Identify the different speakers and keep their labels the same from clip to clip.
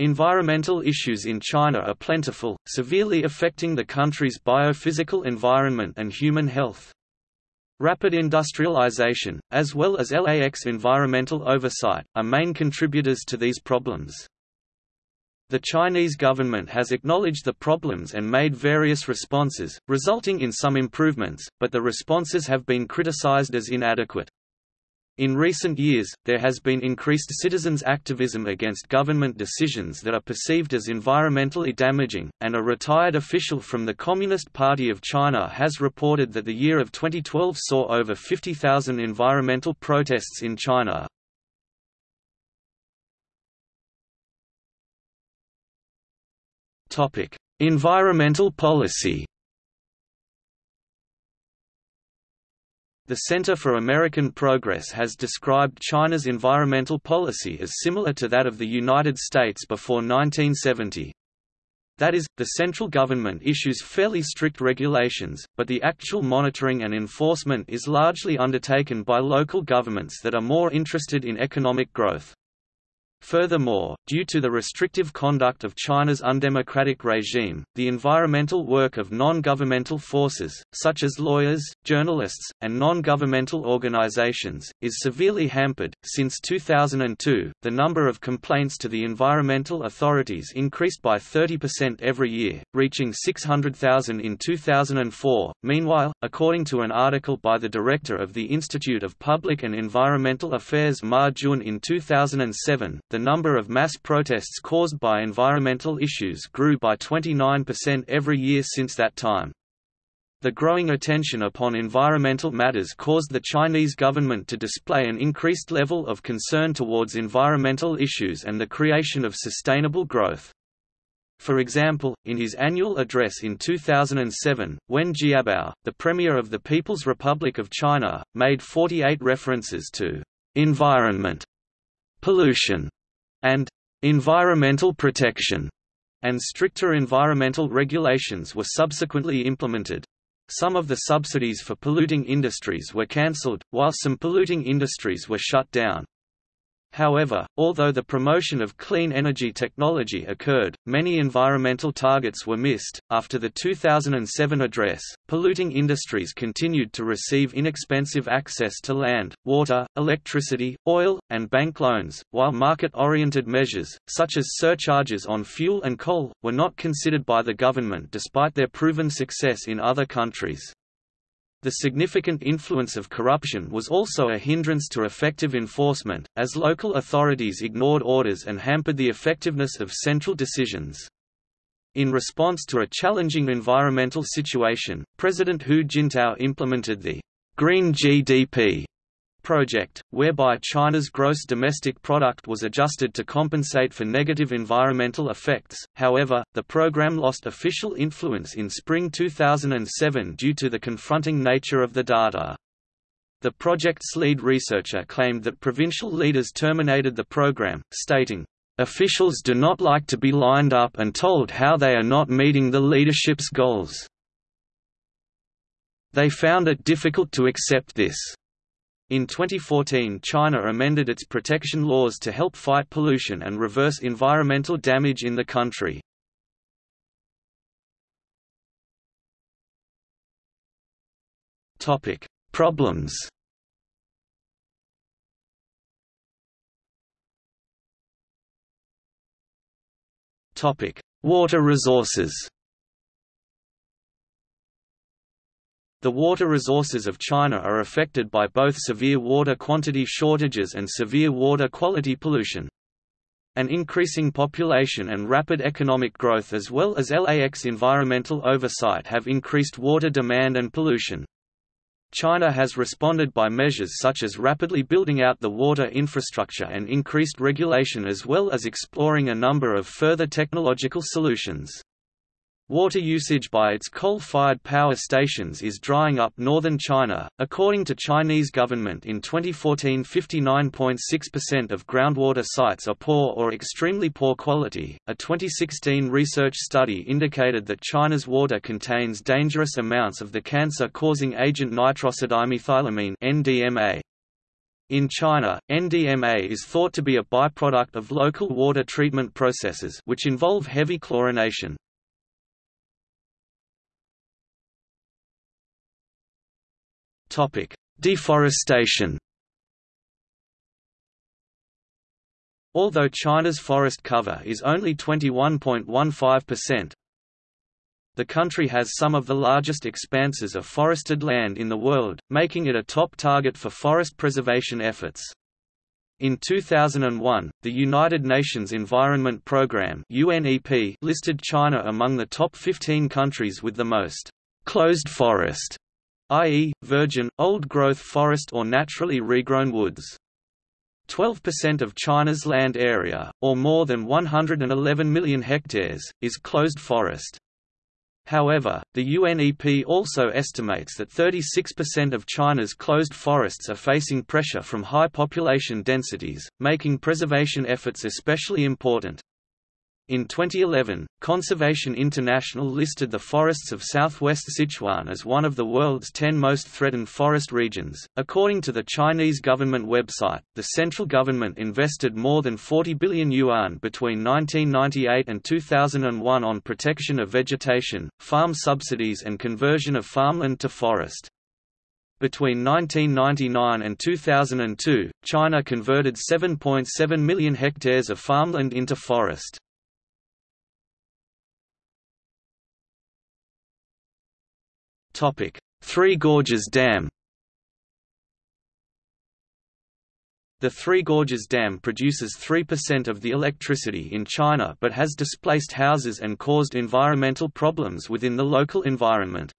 Speaker 1: Environmental issues in China are plentiful, severely affecting the country's biophysical environment and human health. Rapid industrialization, as well as LAX environmental oversight, are main contributors to these problems. The Chinese government has acknowledged the problems and made various responses, resulting in some improvements, but the responses have been criticized as inadequate. In recent years, there has been increased citizens' activism against government decisions that are perceived as environmentally damaging, and a retired official from the Communist Party of China has reported that the year of 2012 saw over 50,000 environmental protests in China. environmental policy The Center for American Progress has described China's environmental policy as similar to that of the United States before 1970. That is, the central government issues fairly strict regulations, but the actual monitoring and enforcement is largely undertaken by local governments that are more interested in economic growth. Furthermore, due to the restrictive conduct of China's undemocratic regime, the environmental work of non-governmental forces, such as lawyers, journalists, and non-governmental organizations, is severely hampered. Since 2002, the number of complaints to the environmental authorities increased by 30% every year, reaching 600,000 in 2004. Meanwhile, according to an article by the director of the Institute of Public and Environmental Affairs Ma Jun in 2007, the number of mass protests caused by environmental issues grew by 29% every year since that time. The growing attention upon environmental matters caused the Chinese government to display an increased level of concern towards environmental issues and the creation of sustainable growth. For example, in his annual address in 2007, Wen Jiabao, the Premier of the People's Republic of China, made 48 references to environment, pollution, and environmental protection, and stricter environmental regulations were subsequently implemented. Some of the subsidies for polluting industries were cancelled, while some polluting industries were shut down. However, although the promotion of clean energy technology occurred, many environmental targets were missed. After the 2007 address, polluting industries continued to receive inexpensive access to land, water, electricity, oil, and bank loans, while market oriented measures, such as surcharges on fuel and coal, were not considered by the government despite their proven success in other countries. The significant influence of corruption was also a hindrance to effective enforcement, as local authorities ignored orders and hampered the effectiveness of central decisions. In response to a challenging environmental situation, President Hu Jintao implemented the Green GDP project, whereby China's gross domestic product was adjusted to compensate for negative environmental effects. However, the program lost official influence in spring 2007 due to the confronting nature of the data. The project's lead researcher claimed that provincial leaders terminated the program, stating, Officials do not like to be lined up and told how they are not meeting the leadership's goals. They found it difficult to accept this. In 2014 China amended its protection laws to help fight pollution and reverse environmental damage in the country. Topic: Problems Topic: Water resources The water resources of China are affected by both severe water quantity shortages and severe water quality pollution. An increasing population and rapid economic growth as well as LAX environmental oversight have increased water demand and pollution. China has responded by measures such as rapidly building out the water infrastructure and increased regulation as well as exploring a number of further technological solutions. Water usage by its coal-fired power stations is drying up northern China. According to Chinese government in 2014, 59.6% of groundwater sites are poor or extremely poor quality. A 2016 research study indicated that China's water contains dangerous amounts of the cancer-causing agent nitrosamine (NDMA). In China, NDMA is thought to be a byproduct of local water treatment processes which involve heavy chlorination. Topic: Deforestation. Although China's forest cover is only 21.15%, the country has some of the largest expanses of forested land in the world, making it a top target for forest preservation efforts. In 2001, the United Nations Environment Programme (UNEP) listed China among the top 15 countries with the most closed forest, i.e., virgin, old-growth forest or naturally regrown woods. 12% of China's land area, or more than 111 million hectares, is closed forest. However, the UNEP also estimates that 36% of China's closed forests are facing pressure from high population densities, making preservation efforts especially important. In 2011, Conservation International listed the forests of southwest Sichuan as one of the world's 10 most threatened forest regions. According to the Chinese government website, the central government invested more than 40 billion yuan between 1998 and 2001 on protection of vegetation, farm subsidies, and conversion of farmland to forest. Between 1999 and 2002, China converted 7.7 million hectares of farmland into forest. Three Gorges Dam The Three Gorges Dam produces 3% of the electricity in China but has displaced houses and caused environmental problems within the local environment.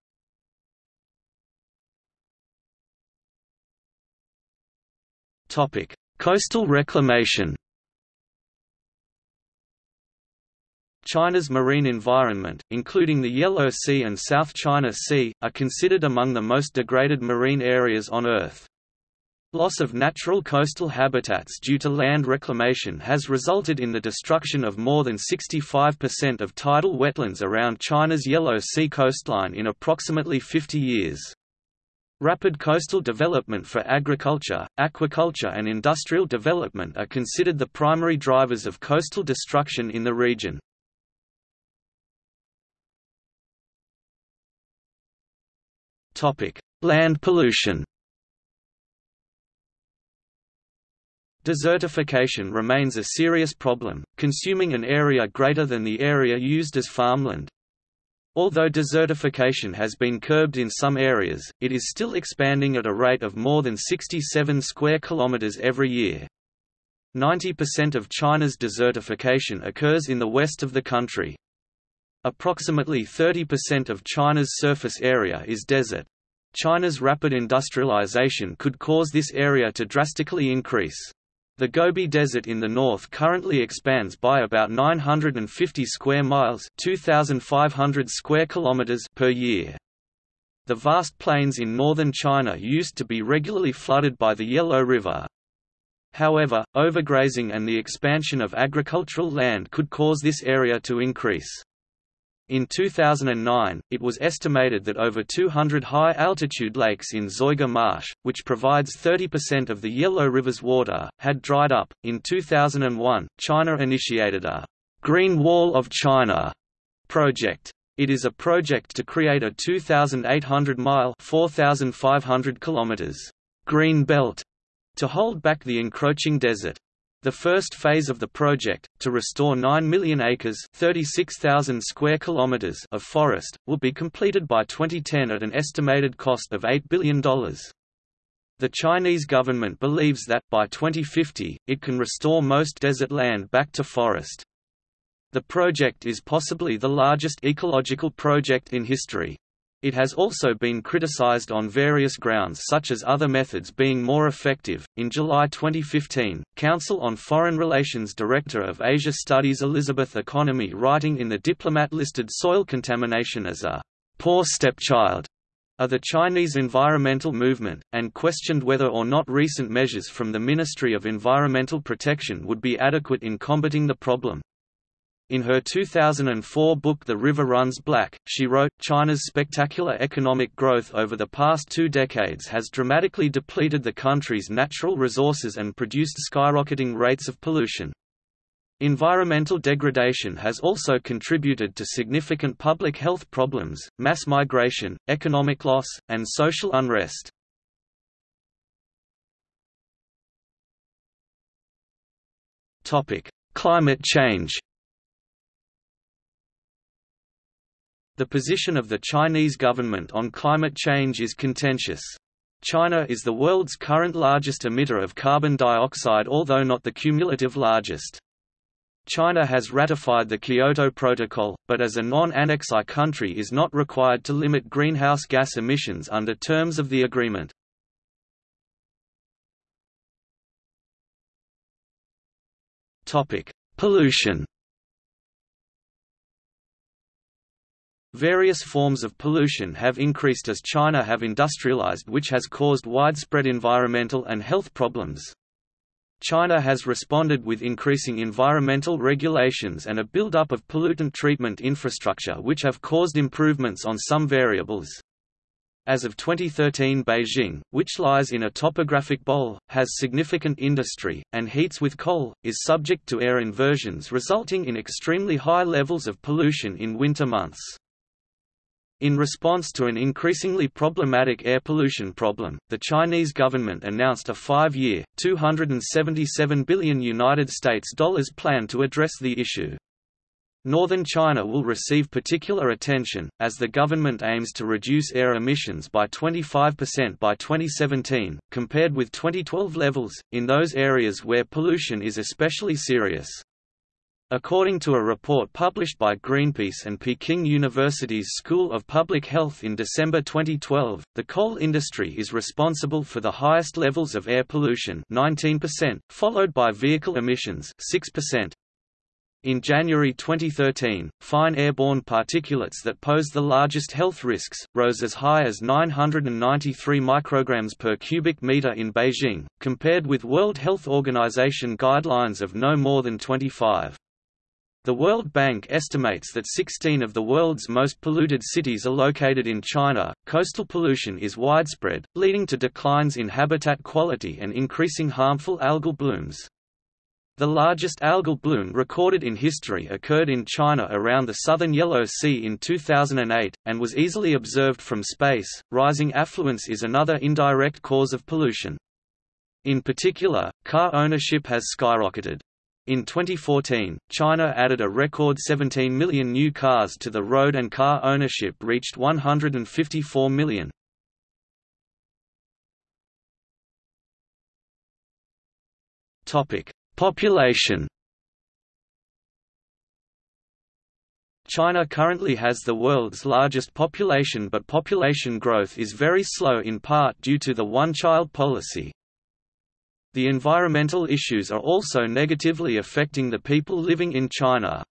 Speaker 1: Coastal reclamation China's marine environment, including the Yellow Sea and South China Sea, are considered among the most degraded marine areas on Earth. Loss of natural coastal habitats due to land reclamation has resulted in the destruction of more than 65% of tidal wetlands around China's Yellow Sea coastline in approximately 50 years. Rapid coastal development for agriculture, aquaculture and industrial development are considered the primary drivers of coastal destruction in the region. Land pollution Desertification remains a serious problem, consuming an area greater than the area used as farmland. Although desertification has been curbed in some areas, it is still expanding at a rate of more than 67 square kilometers every year. 90% of China's desertification occurs in the west of the country. Approximately 30% of China's surface area is desert. China's rapid industrialization could cause this area to drastically increase. The Gobi Desert in the north currently expands by about 950 square miles, 2500 square kilometers per year. The vast plains in northern China used to be regularly flooded by the Yellow River. However, overgrazing and the expansion of agricultural land could cause this area to increase. In 2009, it was estimated that over 200 high-altitude lakes in Zoigê Marsh, which provides 30% of the Yellow River's water, had dried up. In 2001, China initiated a Green Wall of China project. It is a project to create a 2,800-mile (4,500 kilometers) green belt to hold back the encroaching desert. The first phase of the project, to restore 9 million acres square kilometers of forest, will be completed by 2010 at an estimated cost of $8 billion. The Chinese government believes that, by 2050, it can restore most desert land back to forest. The project is possibly the largest ecological project in history. It has also been criticized on various grounds such as other methods being more effective. In July 2015, Council on Foreign Relations Director of Asia Studies Elizabeth Economy writing in the Diplomat listed soil contamination as a poor stepchild of the Chinese environmental movement, and questioned whether or not recent measures from the Ministry of Environmental Protection would be adequate in combating the problem. In her 2004 book The River Runs Black, she wrote, China's spectacular economic growth over the past two decades has dramatically depleted the country's natural resources and produced skyrocketing rates of pollution. Environmental degradation has also contributed to significant public health problems, mass migration, economic loss, and social unrest. Climate change The position of the Chinese government on climate change is contentious. China is the world's current largest emitter of carbon dioxide although not the cumulative largest. China has ratified the Kyoto Protocol, but as a non-Annex I country is not required to limit greenhouse gas emissions under terms of the agreement. Pollution Various forms of pollution have increased as China have industrialized which has caused widespread environmental and health problems. China has responded with increasing environmental regulations and a build-up of pollutant treatment infrastructure which have caused improvements on some variables. As of 2013 Beijing, which lies in a topographic bowl, has significant industry, and heats with coal, is subject to air inversions resulting in extremely high levels of pollution in winter months. In response to an increasingly problematic air pollution problem, the Chinese government announced a five-year, 277 billion United States dollars plan to address the issue. Northern China will receive particular attention, as the government aims to reduce air emissions by 25% by 2017, compared with 2012 levels, in those areas where pollution is especially serious. According to a report published by Greenpeace and Peking University's School of Public Health in December 2012, the coal industry is responsible for the highest levels of air pollution 19%, followed by vehicle emissions 6%. In January 2013, fine airborne particulates that pose the largest health risks, rose as high as 993 micrograms per cubic meter in Beijing, compared with World Health Organization guidelines of no more than 25. The World Bank estimates that 16 of the world's most polluted cities are located in China. Coastal pollution is widespread, leading to declines in habitat quality and increasing harmful algal blooms. The largest algal bloom recorded in history occurred in China around the southern Yellow Sea in 2008, and was easily observed from space. Rising affluence is another indirect cause of pollution. In particular, car ownership has skyrocketed. In 2014, China added a record 17 million new cars to the road and car ownership reached 154 million. Population China currently has the world's largest population but population growth is very slow in part due to the one-child policy. The environmental issues are also negatively affecting the people living in China.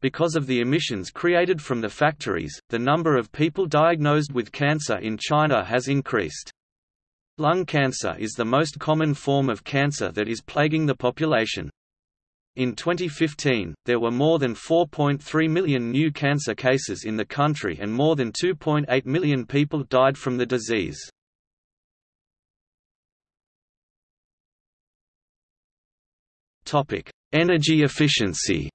Speaker 1: Because of the emissions created from the factories, the number of people diagnosed with cancer in China has increased. Lung cancer is the most common form of cancer that is plaguing the population. In 2015, there were more than 4.3 million new cancer cases in the country and more than 2.8 million people died from the disease. Topic: Energy efficiency.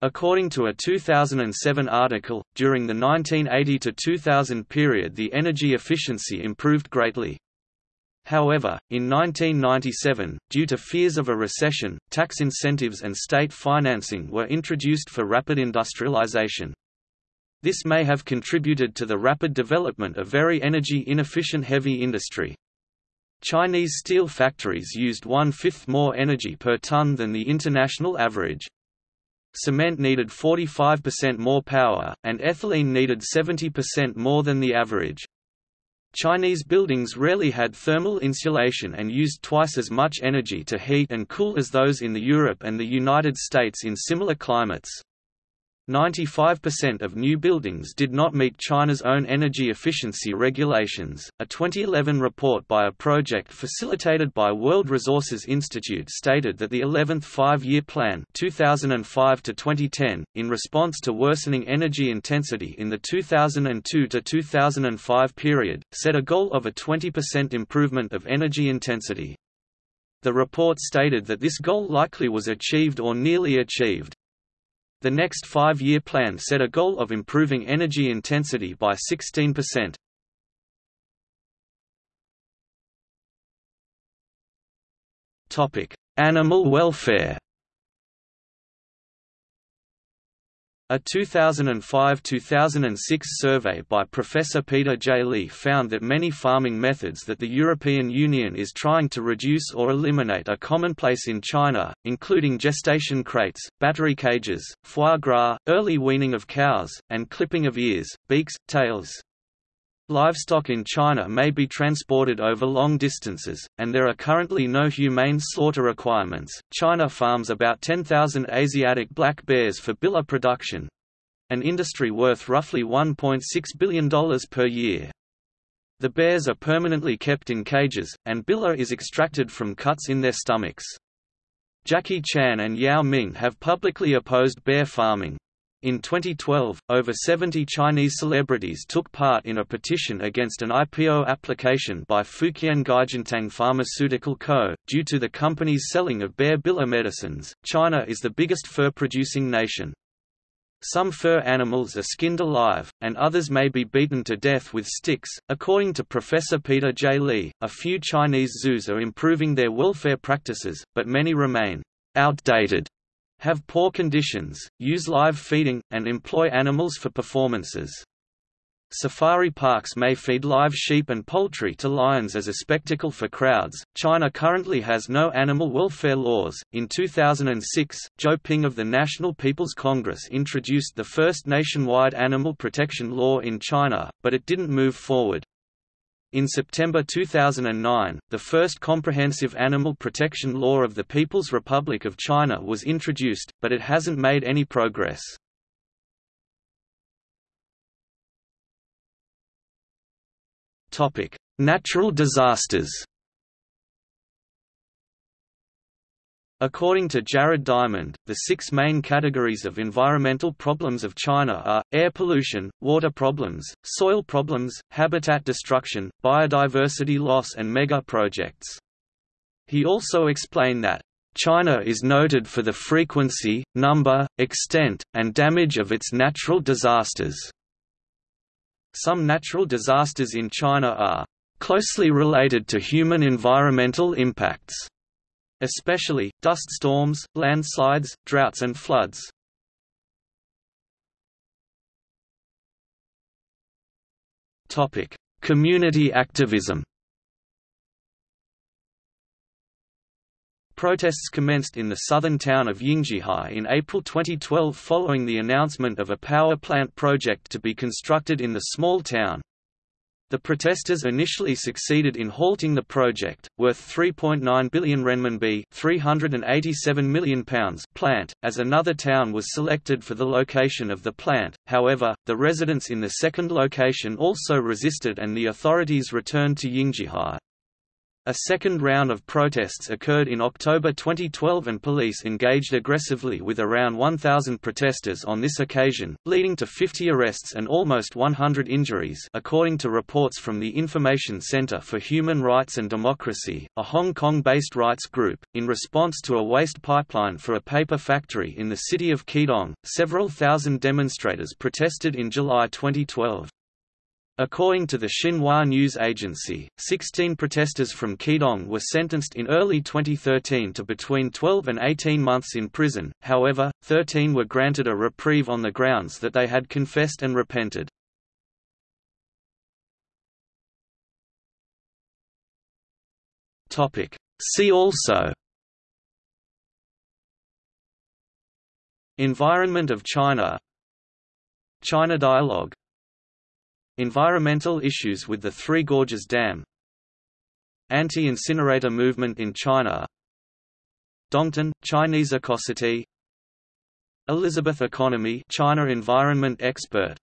Speaker 1: According to a 2007 article, during the 1980 to 2000 period the energy efficiency improved greatly. However, in 1997, due to fears of a recession, tax incentives and state financing were introduced for rapid industrialization. This may have contributed to the rapid development of very energy inefficient heavy industry. Chinese steel factories used one-fifth more energy per ton than the international average. Cement needed 45% more power, and ethylene needed 70% more than the average. Chinese buildings rarely had thermal insulation and used twice as much energy to heat and cool as those in the Europe and the United States in similar climates. 95% of new buildings did not meet China's own energy efficiency regulations. A 2011 report by a project facilitated by World Resources Institute stated that the 11th five-year plan 2005 to 2010, in response to worsening energy intensity in the 2002 to 2005 period, set a goal of a 20% improvement of energy intensity. The report stated that this goal likely was achieved or nearly achieved. The next five-year plan set a goal of improving energy intensity by 16%. Animal welfare A 2005–2006 survey by Professor Peter J. Li found that many farming methods that the European Union is trying to reduce or eliminate are commonplace in China, including gestation crates, battery cages, foie gras, early weaning of cows, and clipping of ears, beaks, tails. Livestock in China may be transported over long distances, and there are currently no humane slaughter requirements. China farms about 10,000 Asiatic black bears for bile production an industry worth roughly $1.6 billion per year. The bears are permanently kept in cages, and bile is extracted from cuts in their stomachs. Jackie Chan and Yao Ming have publicly opposed bear farming, in 2012, over 70 Chinese celebrities took part in a petition against an IPO application by Fujian Guizhentang Pharmaceutical Co. Due to the company's selling of bear bile medicines, China is the biggest fur-producing nation. Some fur animals are skinned alive, and others may be beaten to death with sticks. According to Professor Peter J. Li, a few Chinese zoos are improving their welfare practices, but many remain outdated have poor conditions, use live feeding, and employ animals for performances. Safari parks may feed live sheep and poultry to lions as a spectacle for crowds. China currently has no animal welfare laws. In 2006, Zhou Ping of the National People's Congress introduced the first nationwide animal protection law in China, but it didn't move forward. In September 2009, the first comprehensive animal protection law of the People's Republic of China was introduced, but it hasn't made any progress. Natural disasters According to Jared Diamond, the six main categories of environmental problems of China are, air pollution, water problems, soil problems, habitat destruction, biodiversity loss and mega-projects. He also explained that, China is noted for the frequency, number, extent, and damage of its natural disasters. Some natural disasters in China are closely related to human environmental impacts especially, dust storms, landslides, droughts and floods. Community activism Protests commenced in the southern town of Yinggehai in April 2012 following the announcement of a power plant project to be constructed in the small town. The protesters initially succeeded in halting the project, worth 3.9 billion renminbi £387 million plant, as another town was selected for the location of the plant, however, the residents in the second location also resisted and the authorities returned to Yinggehai. A second round of protests occurred in October 2012 and police engaged aggressively with around 1,000 protesters on this occasion, leading to 50 arrests and almost 100 injuries according to reports from the Information Center for Human Rights and Democracy, a Hong Kong-based rights group. In response to a waste pipeline for a paper factory in the city of Qidong, several thousand demonstrators protested in July 2012. According to the Xinhua news agency, 16 protesters from Qidong were sentenced in early 2013 to between 12 and 18 months in prison, however, 13 were granted a reprieve on the grounds that they had confessed and repented. See also. Environment of China. China Dialogue Environmental issues with the Three Gorges Dam Anti-incinerator movement in China Dongtan, Chinese Ecocity Elizabeth Economy China environment expert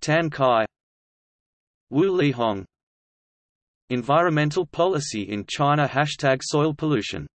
Speaker 1: Tan Kai Wu Lihong Environmental policy in China Hashtag soil pollution